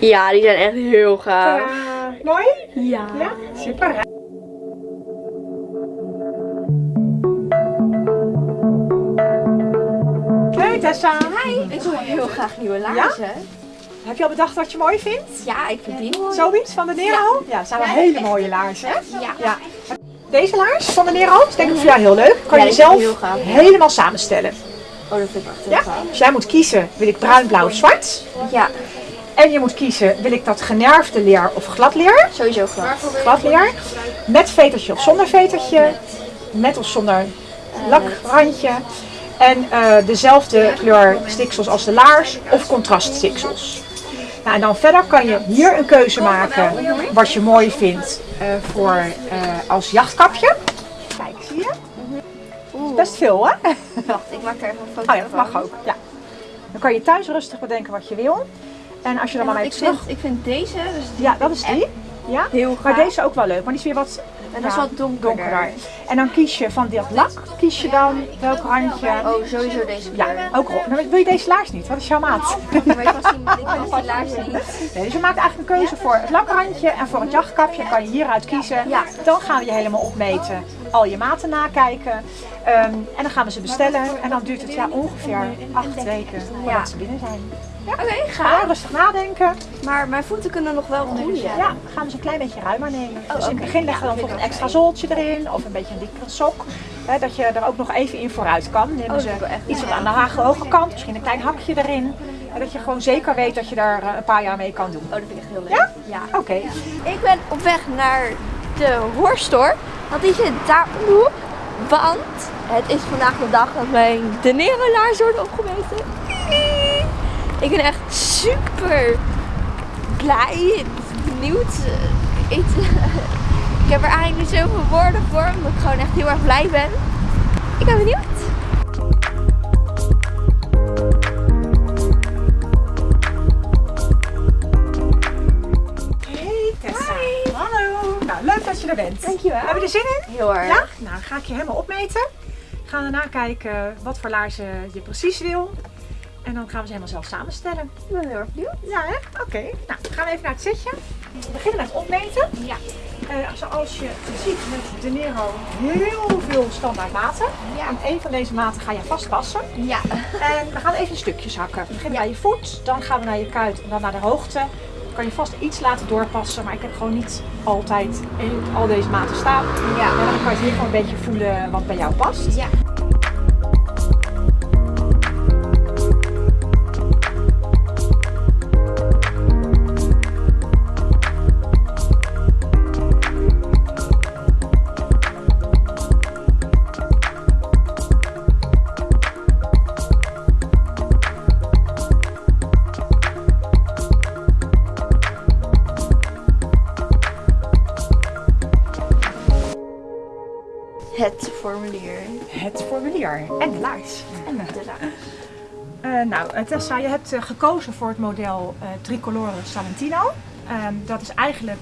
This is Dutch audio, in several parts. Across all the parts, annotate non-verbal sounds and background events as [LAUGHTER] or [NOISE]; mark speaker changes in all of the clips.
Speaker 1: Ja, die zijn echt heel gaaf.
Speaker 2: Mooi?
Speaker 1: Ja.
Speaker 2: Ja, super. Hey Tessa.
Speaker 3: Hi. Ik wil heel graag nieuwe laarzen.
Speaker 2: Heb je al bedacht wat je mooi vindt?
Speaker 3: Ja, ik vind die mooi.
Speaker 2: Zoiets van de Nero? Ja, dat zijn wel hele mooie laarzen.
Speaker 3: Ja.
Speaker 2: Deze laars van de Nero is denk ik voor jou heel leuk. Kan je zelf helemaal samenstellen.
Speaker 1: Oh, dat vind ik echt heel
Speaker 2: Ja?
Speaker 1: gaaf.
Speaker 2: Dus jij moet kiezen, wil ik bruin, blauw of zwart?
Speaker 3: Ja,
Speaker 2: En je moet kiezen, wil ik dat generfde leer of glad leer?
Speaker 1: Sowieso gaaf.
Speaker 2: Glad leer. Met vetertje of zonder vetertje. Met of zonder lakrandje. En eh, dezelfde kleur stiksels als de laars of contraststiksels. Nou, en dan verder kan je hier een keuze maken wat je mooi vindt eh, voor eh, als jachtkapje. Kijk, zie je? Dat is best veel hè?
Speaker 3: wacht, ik maak er even een foto
Speaker 2: Oh ja, dat mag ook. Ja. Dan kan je thuis rustig bedenken wat je wil. En als je dan maar mee
Speaker 3: ik,
Speaker 2: terug...
Speaker 3: vind, ik vind deze, dus die
Speaker 2: Ja, dat is die. Ja.
Speaker 3: heel
Speaker 2: Maar deze ook wel leuk, maar die is weer wat,
Speaker 3: En dat is wat donkerder.
Speaker 2: En dan kies je van dat lak, kies je dan welk randje.
Speaker 3: Oh, sowieso deze
Speaker 2: Ja, ook roze. Nou, wil je deze laars niet? Wat is jouw maat? [LAUGHS]
Speaker 3: Ik was die, laars [LAUGHS] niet.
Speaker 2: Nee, dus je maakt eigenlijk een keuze voor het lakrandje en voor het jachtkapje kan je hieruit kiezen.
Speaker 3: Ja.
Speaker 2: Dan gaan we je helemaal opmeten, al je maten nakijken. Ehm, en dan gaan we ze bestellen en dan duurt het ja, ongeveer acht weken voordat ze binnen zijn.
Speaker 3: Oké,
Speaker 2: Ga rustig nadenken.
Speaker 3: Maar mijn voeten kunnen nog wel groeien.
Speaker 2: Ja, gaan we ze een klein beetje ruimer nemen. dus in het begin leggen we dan bijvoorbeeld een extra zooltje erin of een beetje een dikkere sok. Hè, dat je er ook nog even in vooruit kan. Nemen
Speaker 3: Oh,
Speaker 2: ze iets wat aan de hoge kant, misschien een klein hakje erin. En dat je gewoon zeker weet dat je daar eh, een paar jaar mee kan doen.
Speaker 3: Oh, dat vind ik echt heel leuk.
Speaker 2: Ja?
Speaker 3: Ja.
Speaker 2: Oké.
Speaker 3: Ik ben op weg naar de Horstore, want die zit daar om de hoek. Want het is vandaag de dag dat mijn de Nero laars worden opgemeten. Ik ben echt super blij en benieuwd. Ik, ik heb er eigenlijk niet zoveel woorden voor, omdat ik gewoon echt heel erg blij ben. Ik ben benieuwd.
Speaker 2: Hey Tessa. Hallo. Nou, leuk dat je er bent.
Speaker 3: Dankjewel.
Speaker 2: Heb je er zin in?
Speaker 3: Heel erg.
Speaker 2: Ja? Nou, dan ga ik je helemaal opmeten. Gaan we daarna kijken wat voor laarzen je precies wil. En dan gaan we ze helemaal zelf samenstellen.
Speaker 3: Ik ben heel erg benieuwd.
Speaker 2: Ja, hè? Oké. Nou, dan gaan we even naar het zitje. We beginnen met opmeten.
Speaker 3: Ja.
Speaker 2: Eh, zoals je ziet met De Nero heel veel standaard maten.
Speaker 3: Ja.
Speaker 2: En een van deze maten ga je vastpassen.
Speaker 3: Ja.
Speaker 2: En we gaan even in stukjes hakken. We beginnen bij je voet, dan gaan we naar je kuit en dan naar de hoogte. Dan kan je vast iets laten doorpassen, maar ik heb gewoon niet altijd in al deze maten staan.
Speaker 3: Ja.
Speaker 2: En dan kan je hier gewoon een beetje voelen wat bij jou past.
Speaker 3: Ja. Het formulier
Speaker 2: en de laars.
Speaker 3: En de laars.
Speaker 2: Eh, nou, eh, Tessa, je hebt eh, gekozen voor het model eh, Tricolore Salentino. Ehm, dat is eigenlijk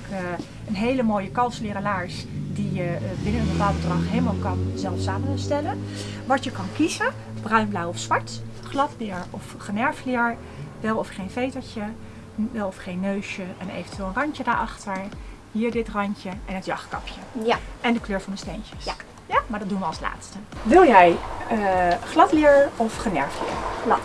Speaker 2: een hele mooie kalsleren laars die je binnen een bepaald bedrag helemaal kan zelf samenstellen. Wat je kan kiezen, bruin, blauw of zwart, gladleer of generfleer, wel of geen vetertje, wel of geen neusje en eventueel een randje daarachter. Hier dit randje en het jachtkapje.
Speaker 3: Ja.
Speaker 2: En de kleur van de steentjes.
Speaker 3: Ja.
Speaker 2: Maar dat doen we als laatste. Wil jij gladleer of generfleer?
Speaker 3: Glad.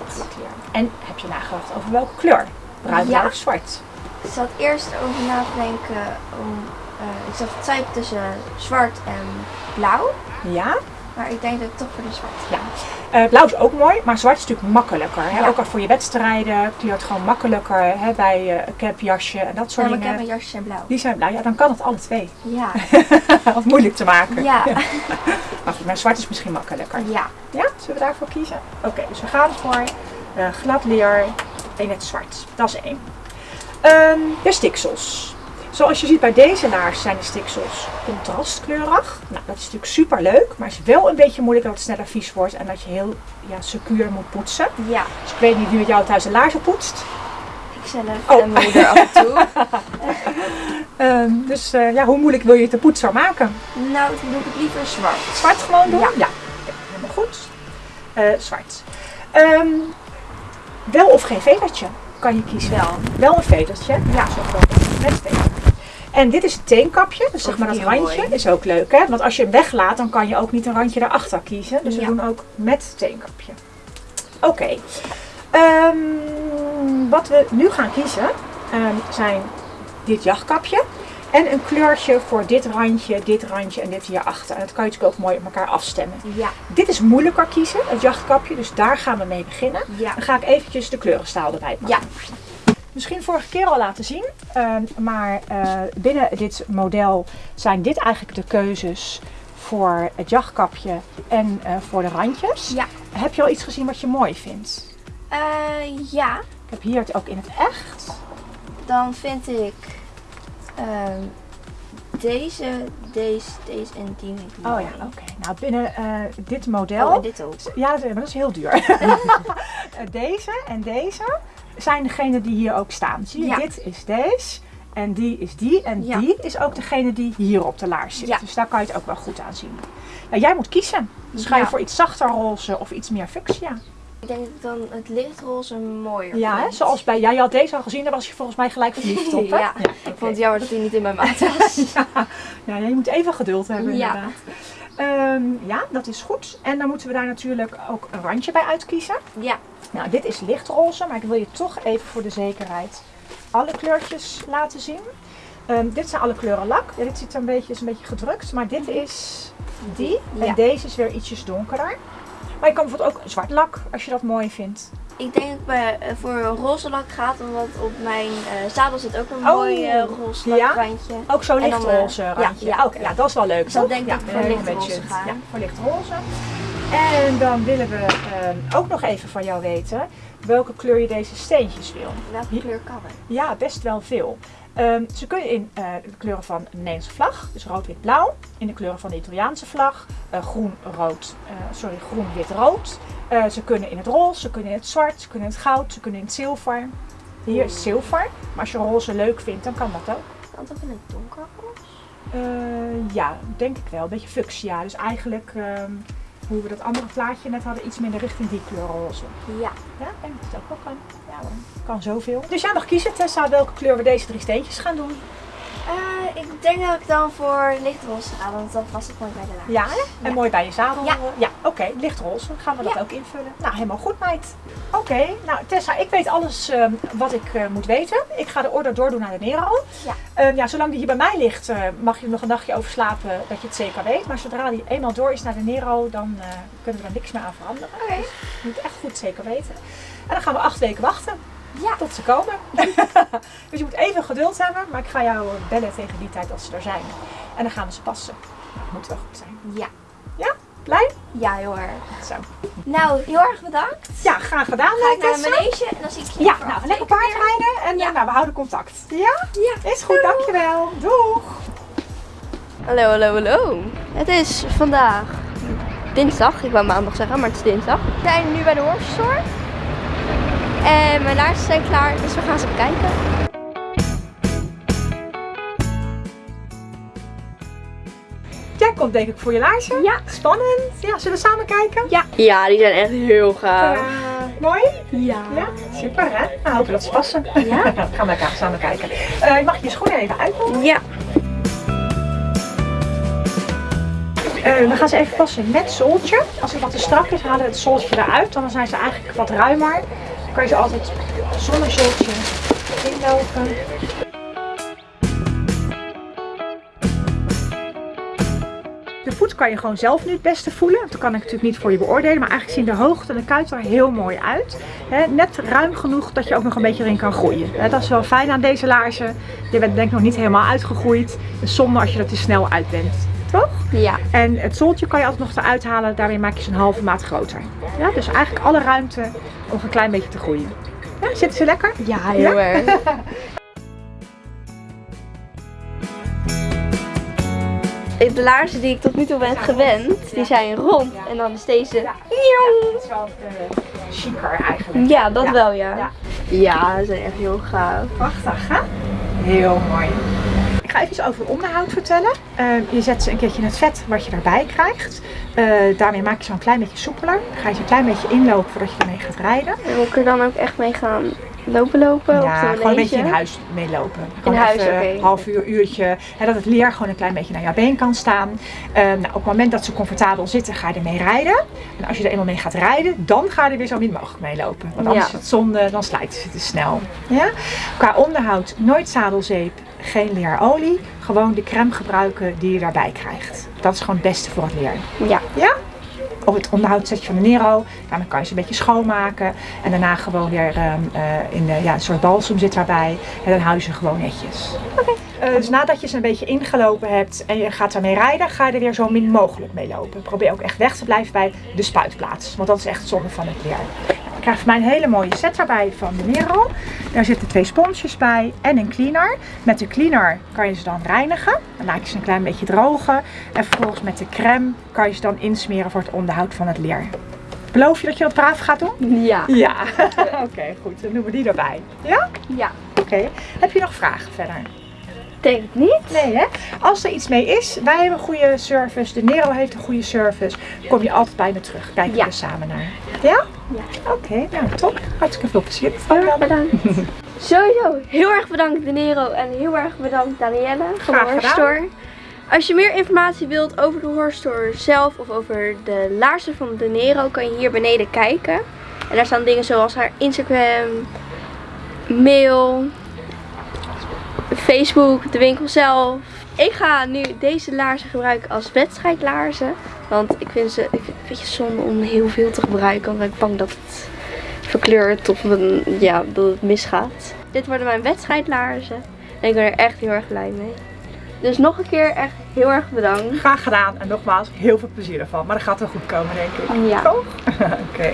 Speaker 2: En heb je nagedacht over welke kleur? Bruin,
Speaker 3: Ja.
Speaker 2: of zwart?
Speaker 3: Ik zat eerst over na te denken om. eh, ik zat twijfelen tussen zwart en blauw.
Speaker 2: Ja.
Speaker 3: Maar ik denk dat ik toch voor de zwart ga.
Speaker 2: Ja. Eh, blauw is ook mooi, maar zwart is natuurlijk makkelijker. Hè?
Speaker 3: Ja.
Speaker 2: Ook al voor je wedstrijden kleurt gewoon makkelijker hè? bij eh, een capjasje en dat
Speaker 3: Ja,
Speaker 2: soort
Speaker 3: heb
Speaker 2: dingen.
Speaker 3: mijn jasjes zijn blauw.
Speaker 2: Die zijn blauw, ja dan kan het alle twee.
Speaker 3: Ja. [LAUGHS]
Speaker 2: Wat moeilijk te maken.
Speaker 3: Ja.
Speaker 2: Maar goed, maar zwart is misschien makkelijker.
Speaker 3: Ja.
Speaker 2: Ja, zullen we daarvoor kiezen? Oké, dus we gaan voor eh glad leer in het zwart. Dat is één. Ehm, de stiksels. Zoals je ziet bij deze laars zijn de stiksels contrastkleurig. Nou, dat is natuurlijk super leuk, maar is wel een beetje moeilijk dat het sneller vies wordt en dat je heel ja, secuur moet poetsen.
Speaker 3: Ja.
Speaker 2: Dus ik weet niet wie met jou thuis de laarzen poetst.
Speaker 3: Ik zelf
Speaker 2: Oh.
Speaker 3: en mijn moeder af en toe. [LAUGHS]
Speaker 2: Ehm, dus eh, ja, hoe moeilijk wil je het de poetser maken?
Speaker 3: Nou, dan doe ik het liever zwart.
Speaker 2: Zwart gewoon doen?
Speaker 3: Ja.
Speaker 2: Oké, helemaal goed. Eh, zwart. Ehm, wel of geen vetertje? kan je kiezen. Wel, wel een vetertje. Ja, zo groot. Met veter. En dit is het teenkapje, dus zeg maar dat randje
Speaker 3: mooi.
Speaker 2: is ook leuk hè. Want als je hem weglaat, dan kan je ook niet een randje daarachter kiezen. Dus we doen ook met teenkapje. Oké. Ehm, wat we nu gaan kiezen ehm, zijn dit jachtkapje. En een kleurtje voor dit randje, dit randje en dit hierachter. En dat kan je natuurlijk ook mooi op elkaar afstemmen.
Speaker 3: Ja,
Speaker 2: Dit is moeilijker kiezen, het jachtkapje. Dus daar gaan we mee beginnen.
Speaker 3: ja.
Speaker 2: Dan ga ik eventjes de kleurenstaal erbij pakken.
Speaker 3: Ja,
Speaker 2: Misschien vorige keer al laten zien. ehm, maar eh, binnen dit model zijn dit eigenlijk de keuzes voor het jachtkapje en eh, voor de randjes.
Speaker 3: Ja.
Speaker 2: Heb je al iets gezien wat je mooi vindt?
Speaker 3: Eh, ja.
Speaker 2: Ik heb hier het ook in het echt.
Speaker 3: Dan vind ik ehm, deze, deze, deze en die
Speaker 2: Oh ja, oké. Nou, binnen dit model.
Speaker 3: Oh, en dit ook.
Speaker 2: Ja, dat, maar dat is heel duur. [LAUGHS] Deze en deze zijn degene die hier ook staan. Zie je,
Speaker 3: Ja.
Speaker 2: dit is deze. En die is die. En
Speaker 3: Ja.
Speaker 2: die is ook degene die hier op de laars zit.
Speaker 3: Ja.
Speaker 2: Dus daar kan je het ook wel goed aan zien. Nou, jij moet kiezen. Dus ga je voor iets zachter roze of iets meer fuchsia?
Speaker 3: Ik denk dan het lichtroze mooier
Speaker 2: Ja, hè? zoals bij jij had deze al gezien, daar was je volgens mij gelijk verliefd op. Hè? [LAUGHS]
Speaker 3: Ja. Ik vond het jammer dat hij niet in mijn maat [LAUGHS] was.
Speaker 2: ja. ja, je moet even geduld hebben inderdaad. Ehm, ja, dat is goed. En dan moeten we daar natuurlijk ook een randje bij uitkiezen.
Speaker 3: ja.
Speaker 2: Nou, dit is lichtroze, maar ik wil je toch even voor de zekerheid alle kleurtjes laten zien. Ehm, dit zijn alle kleuren lak. Ja, dit ziet er een beetje, is een beetje gedrukt, maar dit is die. En deze is weer ietsjes donkerder. Maar je kan bijvoorbeeld ook zwart lak, als je dat mooi vindt.
Speaker 3: Ik denk dat ik eh, voor een roze lak gaat, omdat op mijn eh, zadel zit ook een
Speaker 2: Oh.
Speaker 3: mooi eh, roze
Speaker 2: Ja?
Speaker 3: lakrandje.
Speaker 2: Ook zo'n
Speaker 3: eh,
Speaker 2: lichtroze
Speaker 3: ja,
Speaker 2: randje.
Speaker 3: ja.
Speaker 2: Ja, dat is wel leuk.
Speaker 3: Dus
Speaker 2: toch?
Speaker 3: denk ik voor lichtroze
Speaker 2: budget.
Speaker 3: ga.
Speaker 2: Ja, voor lichtroze. En dan willen we ehm, ook nog even van jou weten welke kleur je deze steentjes wil.
Speaker 3: Welke kleur kan er?
Speaker 2: Ja, best wel veel. Ehm, ze kunnen in eh, de kleuren van de Nederlandse vlag, dus rood, wit, blauw. In de kleuren van de Italiaanse vlag, eh, groen, rood, eh, sorry, groen, wit, rood. Eh, ze kunnen in het roze, ze kunnen in het zwart, ze kunnen in het goud, ze kunnen in het zilver. Hier is zilver, maar als je roze leuk vindt, dan kan dat ook.
Speaker 3: Kan ook in het donkerroze?
Speaker 2: Eh, ja, denk ik wel. Een beetje fuchsia. Dus eigenlijk ehm, hoe we dat andere plaatje net hadden, iets minder richting die kleur roze.
Speaker 3: Ja.
Speaker 2: Ja, ik denk dat het ook wel kan. Ja kan zoveel. Dus jij mag kiezen Tessa welke kleur we deze drie steentjes gaan doen.
Speaker 3: Eh, ik denk dat ik dan voor lichtroze ga, want dat past het mooi bij de laag.
Speaker 2: Ja, hè? en mooi bij je zadel.
Speaker 3: Ja.
Speaker 2: ja oké, lichtroze. Gaan we dat ook invullen. Nou, helemaal goed meid. Oké, nou Tessa, ik weet alles ehm, wat ik eh, moet weten. Ik ga de order doordoen naar de Nero.
Speaker 3: Ja.
Speaker 2: Ehm, ja, zolang die hier bij mij ligt, eh, mag je er nog een nachtje over slapen dat je het zeker weet. Maar zodra die eenmaal door is naar de Nero, dan eh, kunnen we er niks meer aan veranderen.
Speaker 3: Oké.
Speaker 2: Dus je moet echt goed zeker weten. En dan gaan we acht weken wachten
Speaker 3: Ja.
Speaker 2: tot ze komen. [LAUGHS] dus je moet even geduld hebben, maar ik ga jou bellen tegen die tijd als ze er zijn. En dan gaan we ze passen. Dat moet wel goed zijn.
Speaker 3: Ja.
Speaker 2: Blij?
Speaker 3: Ja, heel erg.
Speaker 2: Zo.
Speaker 3: Nou, heel erg bedankt.
Speaker 2: Ja, graag gedaan.
Speaker 3: Ga ik naar
Speaker 2: Tessa.
Speaker 3: de manege en dan zie ik je
Speaker 2: Ja, nou, lekker
Speaker 3: weken weer.
Speaker 2: paardrijden en
Speaker 3: Ja.
Speaker 2: eh, nou, we houden contact. Ja?
Speaker 3: Ja.
Speaker 2: Is goed, dankjewel. Doeg!
Speaker 3: Hallo, hallo, hallo. Het is vandaag dinsdag. Ik wou maandag zeggen, maar het is dinsdag. We zijn nu bij de horse store. En mijn laarzen zijn klaar, dus we gaan ze bekijken.
Speaker 2: Jij komt denk ik voor je laarzen.
Speaker 3: Ja.
Speaker 2: Spannend. Ja, zullen we samen kijken?
Speaker 3: Ja.
Speaker 1: Ja, die zijn echt heel gaaf.
Speaker 2: Eh, mooi?
Speaker 3: Ja.
Speaker 2: Ja, super hè? Nou, hopen dat ze passen. Ja? [LAUGHS] gaan we elkaar samen kijken. Eh, mag je je schoenen even uitdoen?
Speaker 1: Ja.
Speaker 2: Eh, we gaan ze even passen met zooltje. Als het wat te strak is, halen we het zooltje eruit. Dan zijn ze eigenlijk wat ruimer. Kan je altijd zonder zooltje inlopen. De voet kan je gewoon zelf nu het beste voelen. Dat kan ik natuurlijk niet voor je beoordelen. Maar eigenlijk zien de hoogte en de kuit er heel mooi uit. Net ruim genoeg dat je ook nog een beetje erin kan groeien. Dat is wel fijn aan deze laarzen. Je bent denk ik nog niet helemaal uitgegroeid. Het is zonde als je er te snel uit bent.
Speaker 3: Ja.
Speaker 2: En het zooltje kan je altijd nog eruit halen. Daarmee maak je ze een halve maat groter. Ja, dus eigenlijk alle ruimte om een klein beetje te groeien. Ja, zitten ze lekker?
Speaker 3: Ja, heel erg. [LAUGHS] De laarzen die ik tot nu toe ben gewend, die zijn rond. En dan is deze...
Speaker 2: Ja, dat is wel uh, chiquer eigenlijk.
Speaker 3: Ja, dat wel. Ja.
Speaker 2: Ja,
Speaker 3: ze zijn echt heel gaaf.
Speaker 2: Prachtig, hè? Heel mooi. Ga even over onderhoud vertellen. Eh, je zet ze een keertje in het vet wat je erbij krijgt. Eh, daarmee maak je ze een klein beetje soepeler. Dan ga je ze een klein beetje inlopen voordat je ermee gaat rijden.
Speaker 3: En moet ik er dan ook echt mee gaan lopen lopen? op
Speaker 2: Ja,
Speaker 3: de
Speaker 2: gewoon een beetje in huis meelopen. Gewoon
Speaker 3: huis,
Speaker 2: even
Speaker 3: oké.
Speaker 2: Een half uur, uurtje. Hè, dat het leer gewoon een klein beetje naar jouw been kan staan. Eh, nou, op het moment dat ze comfortabel zitten, ga je ermee rijden. En als je er eenmaal mee gaat rijden, dan ga je er weer zo min mogelijk mee lopen. Want anders
Speaker 3: Ja.
Speaker 2: is het zonde, dan slijten ze te snel. Ja? Qua onderhoud, nooit zadelzeep, geen leerolie. Gewoon de crème gebruiken die je daarbij krijgt. Dat is gewoon het beste voor het leer.
Speaker 3: Ja.
Speaker 2: Ja? Op het onderhoudssetje van de Nero. Nou, dan kan je ze een beetje schoonmaken. En daarna gewoon weer ehm, eh, in de, ja, een soort balsem zit daarbij. En dan hou je ze gewoon netjes. Eh, dus nadat je ze een beetje ingelopen hebt en je gaat ermee rijden, ga je er weer zo min mogelijk mee lopen. Probeer ook echt weg te blijven bij de spuitplaats. Want dat is echt zonde van het leer. Krijgt van mij een hele mooie set daarbij van de Nero. Daar zitten twee sponsjes bij en een cleaner. Met de cleaner kan je ze dan reinigen. Dan laat je ze een klein beetje drogen. En vervolgens met de crème kan je ze dan insmeren voor het onderhoud van het leer. Beloof je dat je dat braaf gaat doen?
Speaker 3: Ja.
Speaker 2: Ja. [LAUGHS] Oké, goed. Dan doen we die erbij. Ja?
Speaker 3: Ja.
Speaker 2: Oké. Heb je nog vragen verder?
Speaker 3: Denk het niet.
Speaker 2: Nee, hè? Als er iets mee is, wij hebben een goede service, de Nero heeft een goede service, kom je altijd bij me terug. Kijken
Speaker 3: Ja.
Speaker 2: we er samen naar. Ja?
Speaker 3: Ja.
Speaker 2: Oké, nou top. Hartstikke veel plezier.
Speaker 3: Heel erg bedankt. [LAUGHS] Sowieso heel erg bedankt De Nero en heel erg bedankt Danielle van de Horse. Store. Als je meer informatie wilt over de Horse Store zelf of over de laarzen van De Nero kan je hier beneden kijken. En daar staan dingen zoals haar Instagram, mail, Facebook, de winkel zelf. Ik ga nu deze laarzen gebruiken als wedstrijdlaarzen. Want ik vind ze ik een beetje zonde om heel veel te gebruiken. Want ik ben bang dat het verkleurt of een, ja, dat het misgaat. Dit worden mijn wedstrijdlaarzen. En ik ben er echt heel erg blij mee. Dus nog een keer echt heel erg bedankt.
Speaker 2: Graag gedaan en nogmaals heel veel plezier ervan. Maar dat gaat wel goed komen, denk ik.
Speaker 3: Ja.
Speaker 2: Toch? [LAUGHS] Oké.